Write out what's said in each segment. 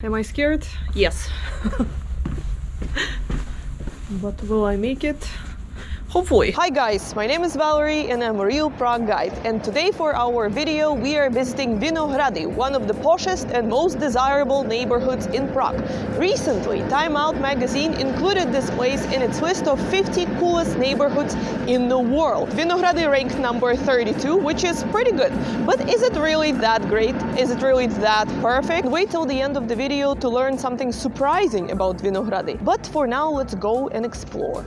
Am I scared? Yes. but will I make it? Hopefully. Hi guys, my name is Valerie and I'm a real Prague guide. And today for our video we are visiting Vinohrady, one of the poshest and most desirable neighborhoods in Prague. Recently, Time Out magazine included this place in its list of 50 coolest neighborhoods in the world. Vinohrady ranked number 32, which is pretty good. But is it really that great? Is it really that perfect? Wait till the end of the video to learn something surprising about Vinohrady. But for now, let's go and explore.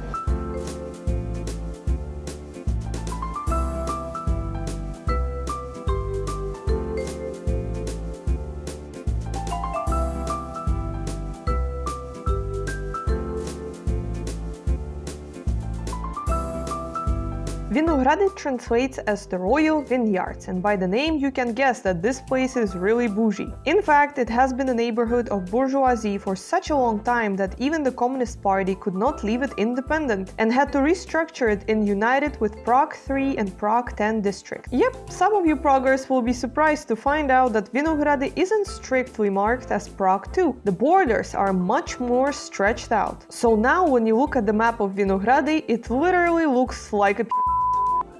Vinohrady translates as the royal vineyards and by the name you can guess that this place is really bougie. In fact, it has been a neighborhood of bourgeoisie for such a long time that even the Communist Party could not leave it independent and had to restructure it and unite it with Prague 3 and Prague 10 district. Yep, some of you Praguers will be surprised to find out that Vinohrady isn't strictly marked as Prague 2. The borders are much more stretched out. So now when you look at the map of Vinohrady, it literally looks like a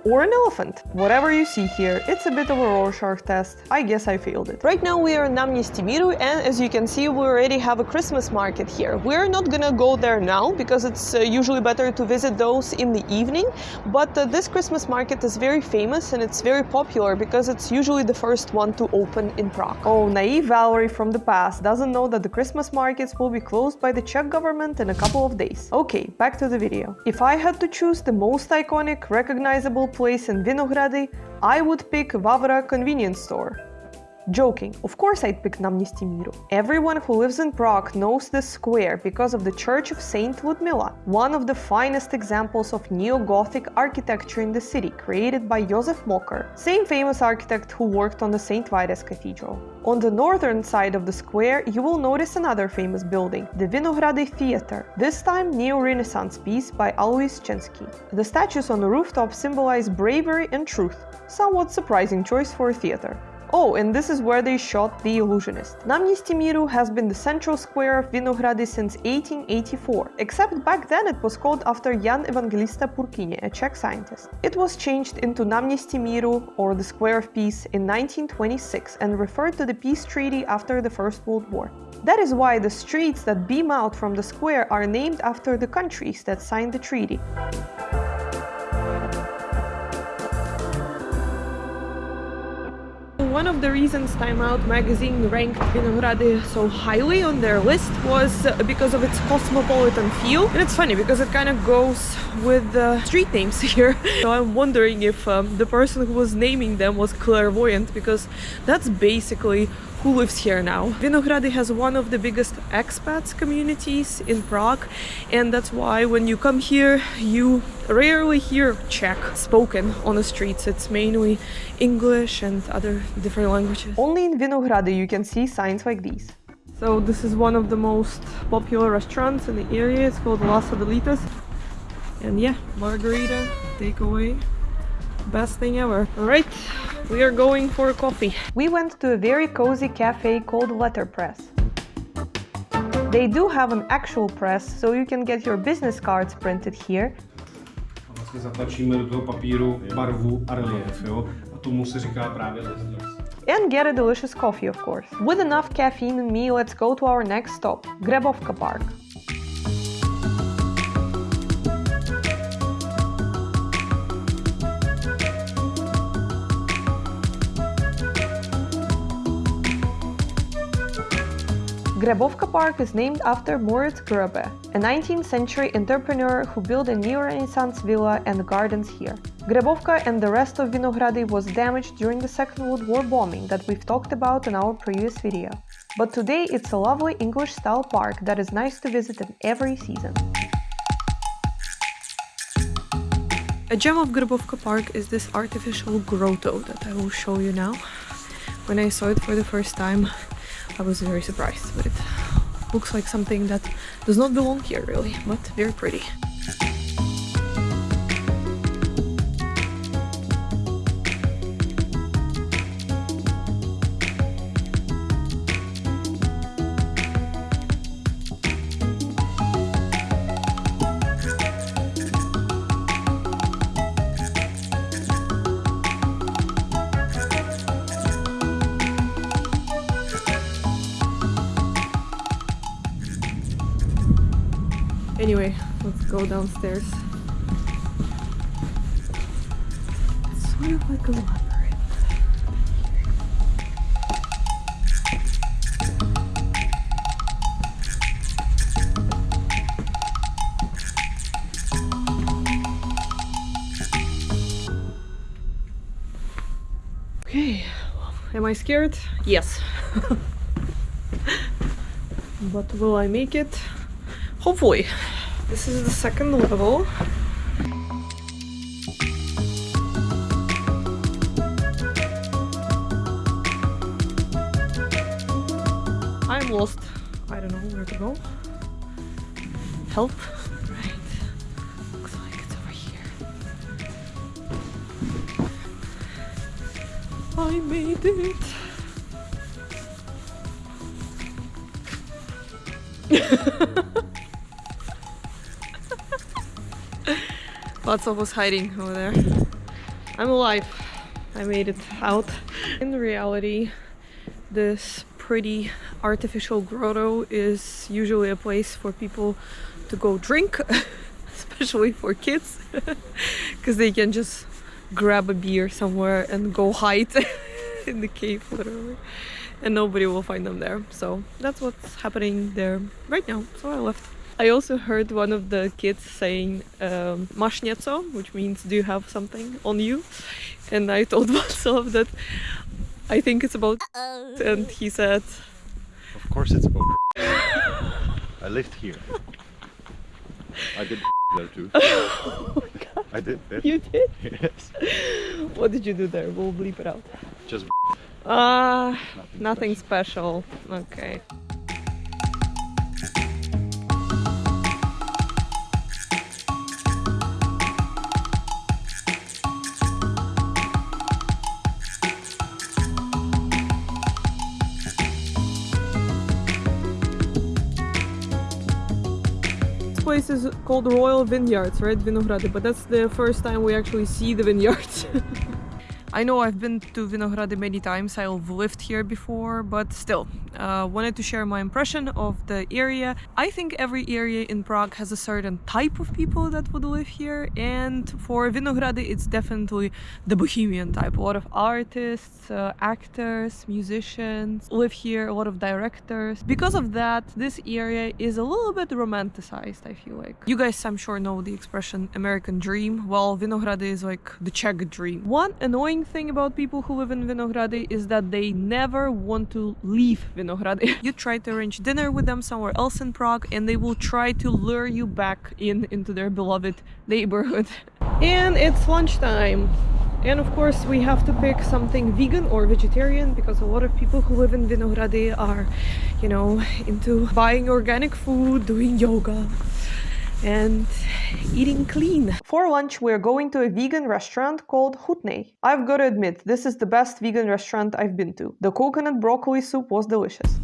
or an elephant. Whatever you see here, it's a bit of a Rorschach test. I guess I failed it. Right now we are in Náměstí Míru and as you can see we already have a Christmas market here. We're not gonna go there now because it's uh, usually better to visit those in the evening, but uh, this Christmas market is very famous and it's very popular because it's usually the first one to open in Prague. Oh, naive Valerie from the past doesn't know that the Christmas markets will be closed by the Czech government in a couple of days. Okay, back to the video. If I had to choose the most iconic, recognizable place in Vinohrady, I would pick Vavra convenience store. Joking, of course I'd pick Náměstí Míru. Everyone who lives in Prague knows this square because of the Church of Saint Ludmila, one of the finest examples of neo-Gothic architecture in the city, created by Josef Mocker, same famous architect who worked on the St. Vitus Cathedral. On the northern side of the square, you will notice another famous building, the Vinohrady Theatre, this time neo-Renaissance piece by Alois Čenský. The statues on the rooftop symbolize bravery and truth, somewhat surprising choice for a theater. Oh, and this is where they shot The Illusionist. Náměstí Míru has been the central square of Vinohrady since 1884, except back then it was called after Jan Evangelista Purkyně, a Czech scientist. It was changed into Náměstí Míru, or the Square of Peace, in 1926 and referred to the peace treaty after the First World War. That is why the streets that beam out from the square are named after the countries that signed the treaty. One of the reasons Time Out magazine ranked Vinohrady so highly on their list was uh, because of its cosmopolitan feel. And it's funny because it kind of goes with the street names here. so I'm wondering if um, the person who was naming them was clairvoyant because that's basically who lives here now. Vinohrady has one of the biggest expats communities in Prague and that's why when you come here you rarely hear Czech spoken on the streets. It's mainly English and other different languages. Only in Vinohrady you can see signs like these. So this is one of the most popular restaurants in the area. It's called Las Adelitas. And yeah, margarita, takeaway, best thing ever. All right, we are going for a coffee. We went to a very cozy cafe called Letterpress. They do have an actual press, so you can get your business cards printed here. Vlastně zatlačíme do toho papíru barvu a relief, jo? A tomu se říká právě And get a delicious coffee, of course. With enough caffeine in me, let's go to our next stop, Grebovka Park. Grebovka Park is named after Moritz Grebe, a 19th century entrepreneur who built a neo-Renaissance villa and gardens here. Grebovka and the rest of Vinohrady was damaged during the Second World War bombing that we've talked about in our previous video. But today it's a lovely English-style park that is nice to visit in every season. A gem of Grebovka Park is this artificial grotto that I will show you now. When I saw it for the first time, I was very surprised, but it looks like something that does not belong here really, but very pretty. Anyway, let's go downstairs. It's sort of like a labyrinth. Okay, am I scared? Yes. but will I make it? Hopefully. This is the second level. I'm lost. I don't know where to go. Help. Right. Looks like it's over here. I made it. Lots of us hiding over there. I'm alive. I made it out. In reality, this pretty artificial grotto is usually a place for people to go drink, especially for kids, because they can just grab a beer somewhere and go hide in the cave, literally, and nobody will find them there. So that's what's happening there right now. So I left. I also heard one of the kids saying um, nieco," which means "Do you have something on you?" And I told myself that I think it's about, and he said, Of course it's about I lived here. I did there too. oh I did that. "You did? Yes. What did you do there? We'll bleep it out." Just Ah, nothing. nothing special. Okay. Is called Royal Vineyards, right? Vinogrady, but that's the first time we actually see the vineyards. I know I've been to Vinogrady many times, I've lived here before, but still, uh, wanted to share my impression of the area. I think every area in Prague has a certain type of people that would live here, and for Vinogrady, it's definitely the bohemian type. A lot of artists, uh, actors, musicians live here, a lot of directors. Because of that, this area is a little bit romanticized, I feel like. You guys, I'm sure, know the expression American dream. Well, Vinogrady is like the Czech dream. One annoying thing about people who live in Vinogrady is that they never want to leave Vinogrady. you try to arrange dinner with them somewhere else in Prague and they will try to lure you back in into their beloved neighborhood. And it's lunchtime. And of course, we have to pick something vegan or vegetarian because a lot of people who live in Vinogrady are, you know, into buying organic food, doing yoga, and eating clean. For lunch, we're going to a vegan restaurant called Hutney. I've got to admit, this is the best vegan restaurant I've been to. The coconut broccoli soup was delicious.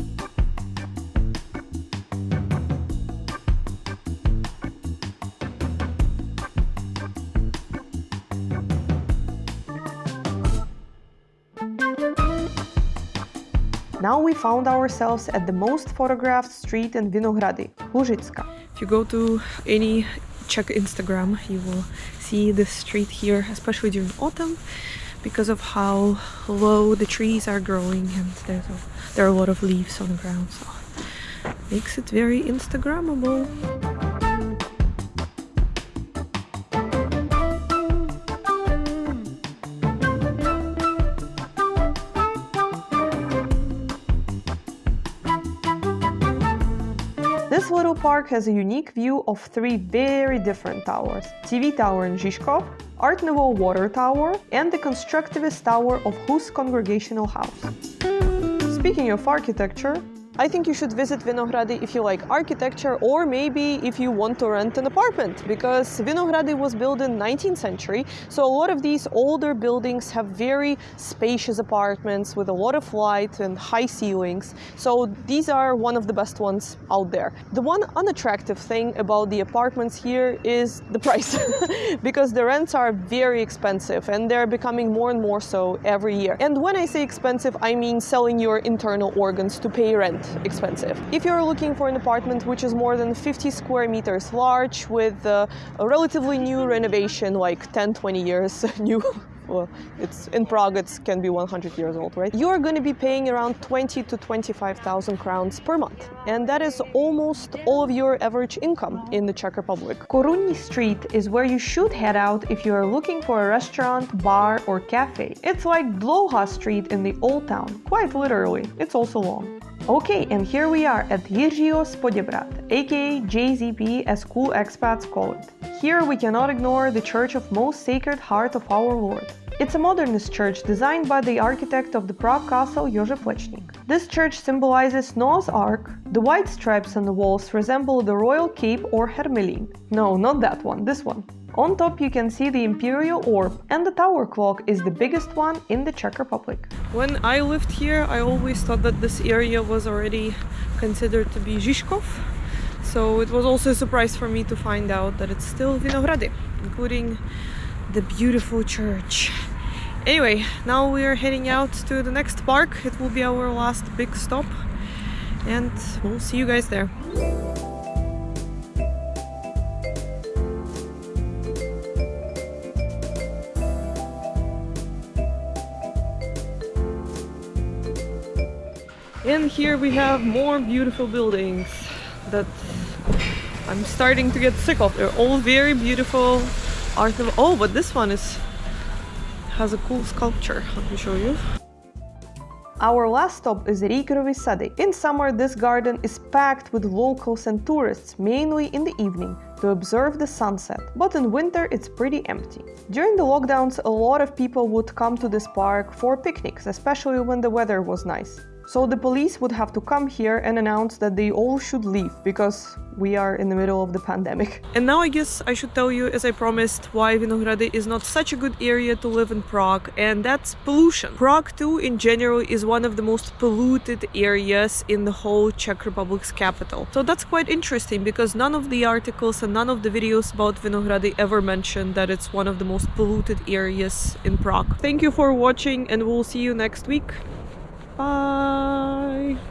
Now we found ourselves at the most photographed street in Vinogrady, Lužická. If you go to any Czech Instagram, you will see this street here, especially during autumn, because of how low the trees are growing and there's a, there are a lot of leaves on the ground, so makes it very Instagrammable. Park has a unique view of three very different towers. TV Tower in Žižkov, Art Nouveau Water Tower, and the Constructivist Tower of Hus Congregational House. Speaking of architecture, I think you should visit Vinogrady if you like architecture or maybe if you want to rent an apartment because Vinogrady was built in 19th century so a lot of these older buildings have very spacious apartments with a lot of light and high ceilings so these are one of the best ones out there. The one unattractive thing about the apartments here is the price because the rents are very expensive and they're becoming more and more so every year. And when I say expensive I mean selling your internal organs to pay rent expensive. If you're looking for an apartment which is more than 50 square meters large with uh, a relatively new renovation, like 10 20 years new, well, it's in Prague. It can be 100 years old, right? You are going to be paying around 20 to 25,000 crowns per month, and that is almost all of your average income in the Czech Republic. Korunní Street is where you should head out if you are looking for a restaurant, bar, or cafe. It's like Dlouhá Street in the Old Town, quite literally. It's also long. Okay, and here we are at Jiřího Poděbrad, aka JZP as cool expats call it. Here we cannot ignore the Church of Most Sacred Heart of Our Lord. It's a modernist church designed by the architect of the Prague castle Jože Plečnik. This church symbolizes Noah's Ark. The white stripes on the walls resemble the royal cape or hermelin. No, not that one, this one. On top you can see the imperial orb and the tower clock is the biggest one in the Czech Republic. When I lived here I always thought that this area was already considered to be Žižkov. So it was also a surprise for me to find out that it's still Vinohrady, including the beautiful church. Anyway, now we are heading out to the next park. It will be our last big stop and we'll see you guys there. And here we have more beautiful buildings that I'm starting to get sick of. They're all very beautiful oh but this one is has a cool sculpture. Let me show you. Our last stop is Riegrovy Sady. In summer, this garden is packed with locals and tourists, mainly in the evening, to observe the sunset. But in winter, it's pretty empty. During the lockdowns, a lot of people would come to this park for picnics, especially when the weather was nice. So the police would have to come here and announce that they all should leave because we are in the middle of the pandemic. And now I guess I should tell you, as I promised, why Vinohrady is not such a good area to live in Prague, and that's pollution. Prague 2, in general, is one of the most polluted areas in the whole Czech Republic's capital. So that's quite interesting because none of the articles and none of the videos about Vinohrady ever mention that it's one of the most polluted areas in Prague. Thank you for watching and we'll see you next week. Bye.